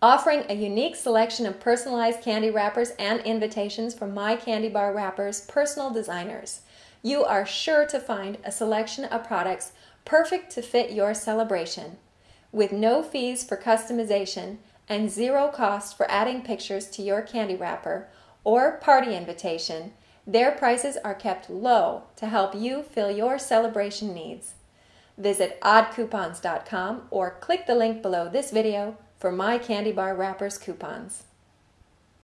offering a unique selection of personalized candy wrappers and invitations from My Candy Bar Wrappers personal designers. You are sure to find a selection of products perfect to fit your celebration. With no fees for customization and zero cost for adding pictures to your candy wrapper or party invitation, their prices are kept low to help you fill your celebration needs. Visit oddcoupons.com or click the link below this video for My Candy Bar Wrappers coupons.